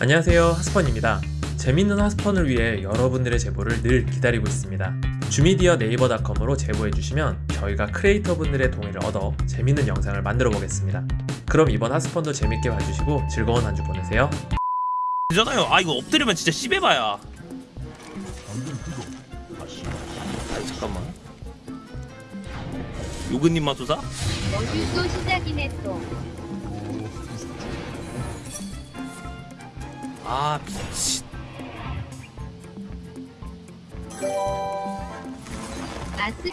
안녕하세요 하스펀입니다 재밌는 하스펀을 위해 여러분들의 제보를 늘 기다리고 있습니다 주미디어 네이버닷컴으로 제보해주시면 저희가 크리에이터 분들의 동의를 얻어 재밌는 영상을 만들어 보겠습니다 그럼 이번 하스펀도 재밌게 봐주시고 즐거운 한 주 보내세요 되잖아요. 아 이거 엎드리면 진짜 씹해봐야. 아 잠깐만. 요근님 마소사? 어디서 시작이네 또. 아 미친. 아스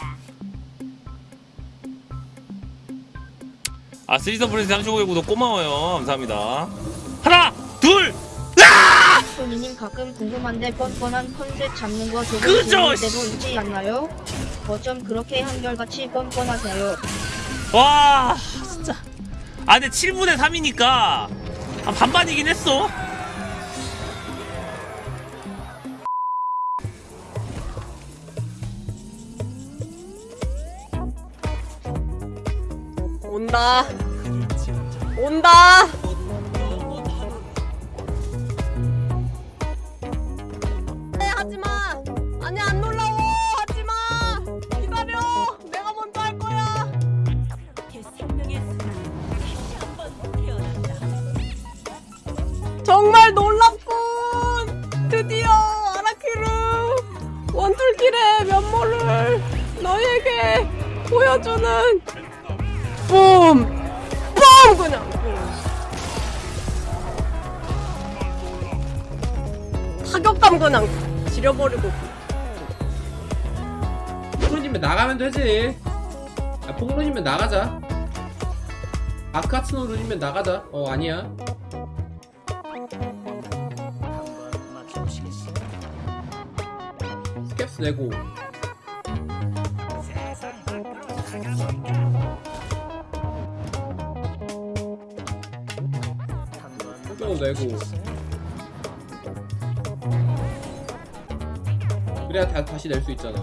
아 쓰리선 프린스 35개 구독 고마워요. 감사합니다. 하나, 둘, 소미님 가끔 궁금한데 뻔뻔한 컨셉 잡는 거 조금 씨. 때도 있지 않나요? 어쩜 그렇게 한결같이 뻔뻔하세요? 와 진짜. 아 근데 7분의 3이니까 아, 반반이긴 했어. 온다. 온다. 네, 하지 마. 아니 안 놀라워. 하지 마. 기다려. 내가 먼저 할 거야. 정말 놀랍군. 드디어 아라키르 원툴길의 면모를 너희에게 보여주는 뿜! 뿜! 그냥 타격감 그냥 지려버리고 폭로님면 나가면 되지. 아, 폭로님면 나가자. 아카츠노 룬이면 나가자. 어 아니야. 스캡스 내고. 소경도 내고. 그래야 다, 다시 낼 수 있잖아.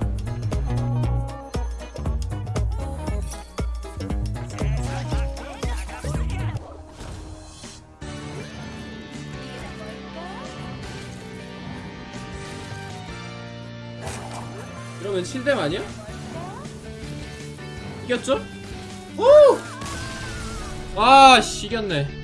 그러면 7대 아니야? 이겼죠? 오! 아, 씨, 이겼네.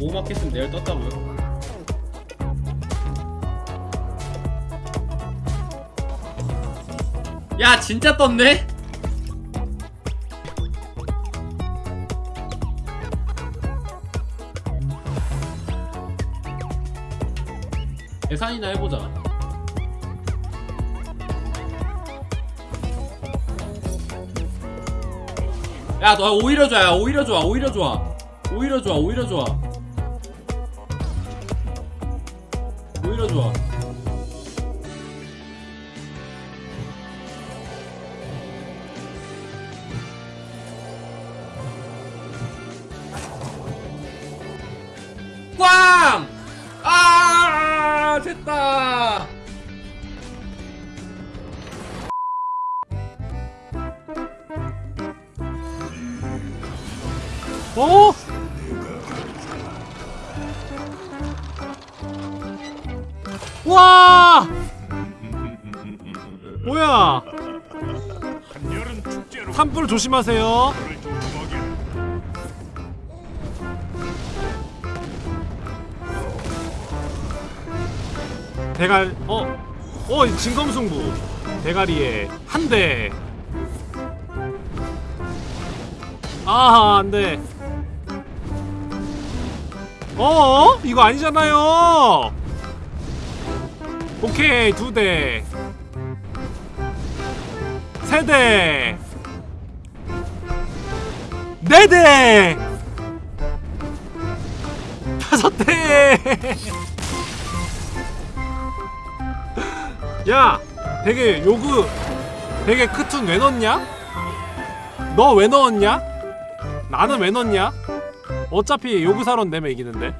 오마켓은 내일 떴다고요? 야, 진짜 떴네? 계산이나 해보자. 야, 너 오히려 좋아, 야, 오히려 좋아, 오히려 좋아. 오히려 좋아, 오히려 좋아. 오히려 좋아. 꽝! 아, 됐다. 어? 와! 뭐야? 산불 조심하세요. 대갈 어? 어 진검승부 대가리에 한 대. 아 안돼. 어? 이거 아니잖아요. 오케이 두 대. 세 대. 네 대. 다섯 대. 야, 되게 요구 되게 크툰 왜 넣었냐? 너 왜 넣었냐? 나는 왜 넣었냐? 어차피 요구사론 내면 이기는데